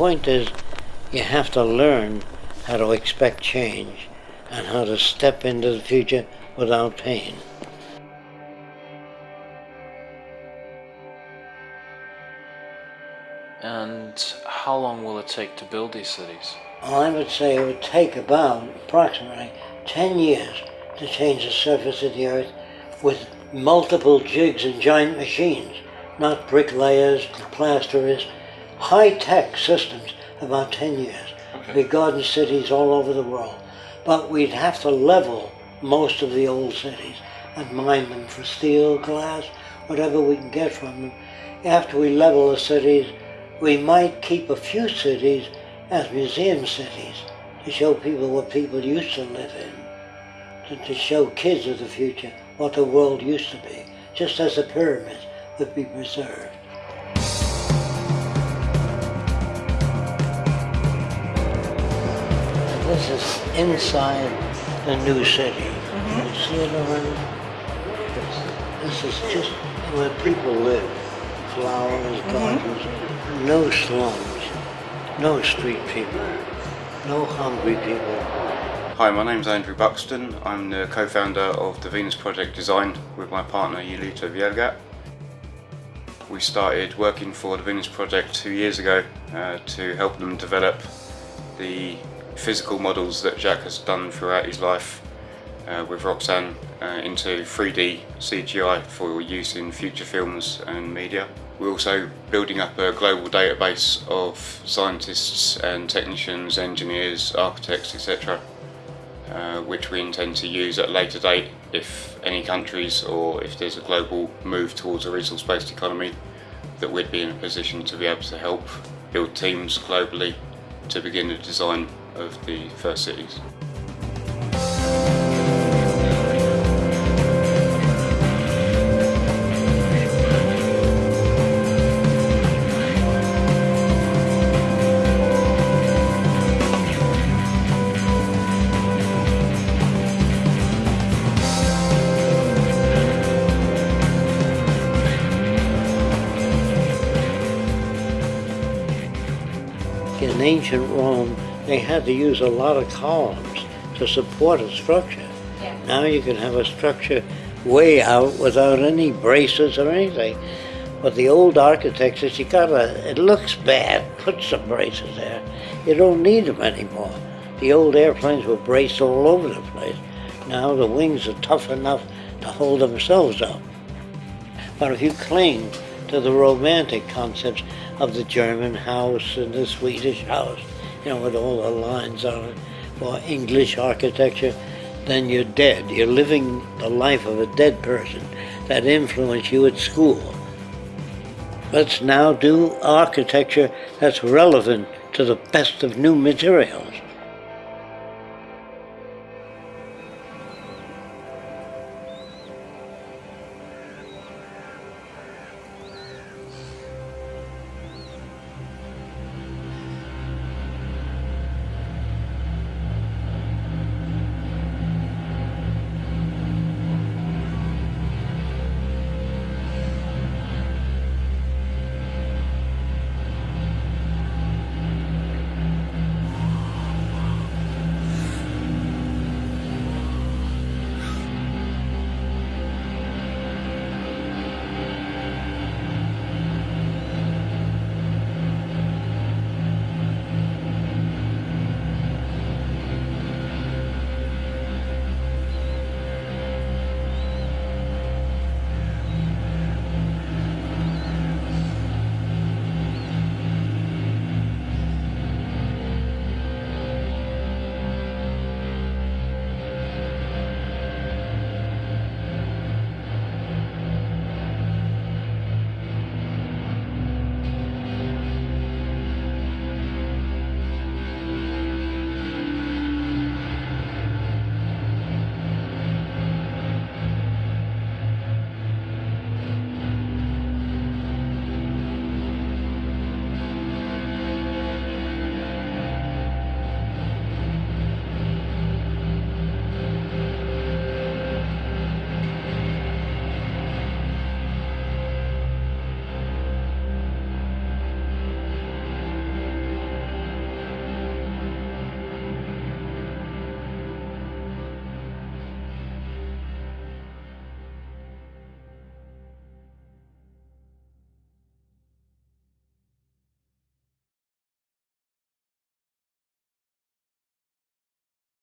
point is you have to learn how to expect change and how to step into the future without pain. And how long will it take to build these cities? I would say it would take about approximately 10 years to change the surface of the earth with multiple jigs and giant machines, not bricklayers, plasterers, high-tech systems, about 10 years. Okay. Big garden cities all over the world. But we'd have to level most of the old cities and mine them for steel, glass, whatever we can get from them. After we level the cities, we might keep a few cities as museum cities to show people what people used to live in, to, to show kids of the future what the world used to be, just as the pyramids would be preserved. This is inside the new city. Can you see it already? This, this is just where people live. Flowers, gardens, no slums, no street people, no hungry people. Hi, my name's Andrew Buxton. I'm the co-founder of the Venus Project Design with my partner Yulito Vielgat. We started working for the Venus Project two years ago uh, to help them develop the physical models that Jacque has done throughout his life uh, with Roxanne uh, into 3D CGI for use in future films and media. We're also building up a global database of scientists and technicians, engineers, architects, etc. Uh, which we intend to use at a later date if any countries or if there's a global move towards a resource-based economy that we'd be in a position to be able to help build teams globally to begin the design of the first cities. In ancient Rome, they had to use a lot of columns to support a structure. Yeah. Now you can have a structure way out without any braces or anything. But the old architects, you gotta, it looks bad, put some braces there. You don't need them anymore. The old airplanes were braced all over the place. Now the wings are tough enough to hold themselves up. But if you cling to the romantic concepts of the German house and the Swedish house, you know, with all the lines on it, or English architecture, then you're dead. You're living the life of a dead person that influenced you at school. Let's now do architecture that's relevant to the best of new materials.